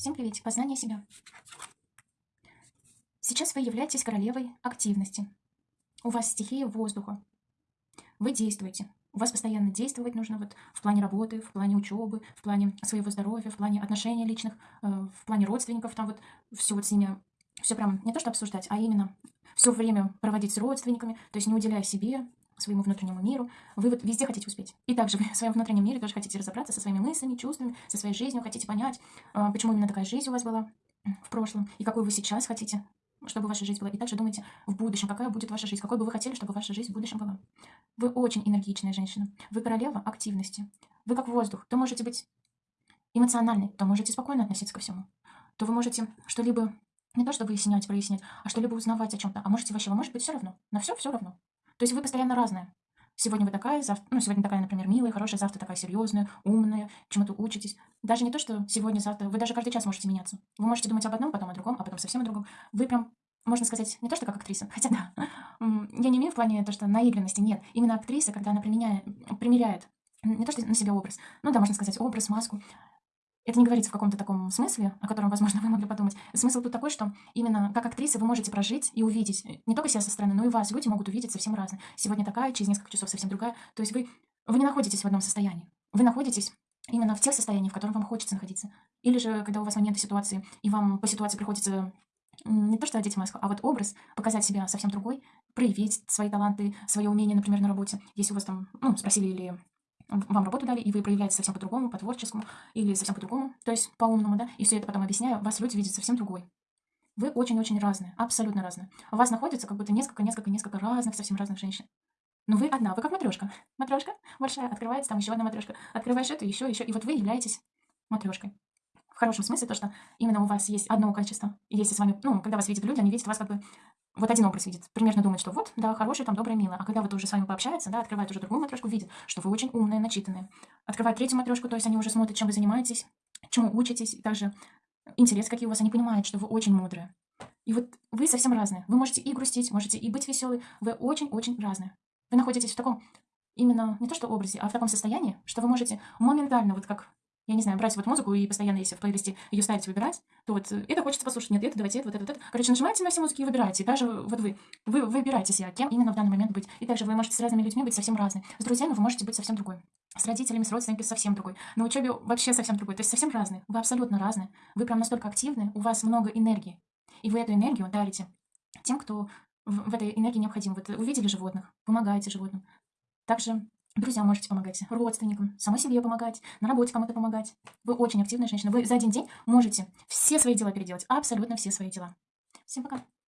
Всем привет, познание себя. Сейчас вы являетесь королевой активности. У вас стихия воздуха. Вы действуете. У вас постоянно действовать нужно вот в плане работы, в плане учебы, в плане своего здоровья, в плане отношений личных, э, в плане родственников, там вот все вот с ними, все прям не то что обсуждать, а именно все время проводить с родственниками, то есть не уделяя себе, своему внутреннему миру, вы вот везде хотите успеть. И также вы в своем внутреннем мире тоже хотите разобраться со своими мыслями, чувствами, со своей жизнью, хотите понять, а, почему именно такая жизнь у вас была в прошлом, и какой вы сейчас хотите, чтобы ваша жизнь была. И также думайте в будущем, какая будет ваша жизнь, какой бы вы хотели, чтобы ваша жизнь в будущем была. Вы очень энергичная женщина. Вы королева активности. Вы как воздух. То можете быть эмоциональной, то можете спокойно относиться ко всему. То вы можете что-либо не то, чтобы выяснять, прояснять, а что-либо узнавать о чем-то. А можете вообще, вы можете быть все равно. На все все равно. То есть вы постоянно разная. Сегодня вы такая, завтра, ну, сегодня такая, например, милая, хорошая, завтра такая серьезная, умная, чему-то учитесь. Даже не то, что сегодня, завтра, вы даже каждый час можете меняться. Вы можете думать об одном, потом о другом, а потом совсем о другом. Вы прям, можно сказать, не то, что как актриса, хотя да, я не имею в плане то, что наигранности, нет. Именно актриса, когда она применяет, примеряет не то, что на себя образ, ну да, можно сказать, образ, маску, это не говорится в каком-то таком смысле, о котором, возможно, вы могли подумать. Смысл тут такой, что именно как актриса вы можете прожить и увидеть э, не только себя со стороны, но и вас. Люди могут увидеть совсем разные. Сегодня такая, через несколько часов совсем другая. То есть вы, вы не находитесь в одном состоянии. Вы находитесь именно в тех состояниях, в котором вам хочется находиться. Или же, когда у вас моменты ситуации, и вам по ситуации приходится не то что одеть маску, а вот образ, показать себя совсем другой, проявить свои таланты, свои умения, например, на работе. Если у вас там, ну, спросили или вам работу дали, и вы проявляете совсем по-другому, по-творческому, или совсем по-другому, то есть по-умному, да, и все это потом объясняю, вас люди видят совсем другой. Вы очень-очень разные, абсолютно разные. У вас находится как будто несколько-несколько-несколько разных, совсем разных женщин. Но вы одна, вы как матрешка. Матрешка большая, открывается, там еще одна матрешка. Открываешь эту, еще, еще, и вот вы являетесь матрешкой. В хорошем смысле то, что именно у вас есть одно качество. И если с вами, ну, когда вас видят люди, они видят вас как бы вот один образ видит, примерно думает, что вот, да, хороший, там, добрый, милый. А когда вот уже с вами пообщается, да, открывает уже другую матрешку, видит, что вы очень умная, начитанная. Открывает третью матрешку, то есть они уже смотрят, чем вы занимаетесь, чему учитесь, и также интерес какие у вас, они понимают, что вы очень мудрые. И вот вы совсем разные. Вы можете и грустить, можете и быть веселой, вы очень-очень разные. Вы находитесь в таком именно не то что образе, а в таком состоянии, что вы можете моментально, вот как я не знаю, брать вот музыку и постоянно, если в плейлисте ее ставить, выбирать, то вот э, это хочется послушать, нет, это, давайте это, вот это, вот это. Короче, нажимаете на все музыки и выбираете. Даже вот вы, вы выбираете себя, кем именно в данный момент быть. И также вы можете с разными людьми быть совсем разные. С друзьями вы можете быть совсем другой. С родителями, с родственниками совсем другой. На учебе вообще совсем другой. То есть совсем разные. Вы абсолютно разные. Вы прям настолько активны, у вас много энергии. И вы эту энергию дарите тем, кто в этой энергии необходим. Вот увидели животных, помогаете животным. Также Друзьям можете помогать, родственникам, самой себе помогать, на работе кому-то помогать. Вы очень активная женщина. Вы за один день можете все свои дела переделать, абсолютно все свои дела. Всем пока.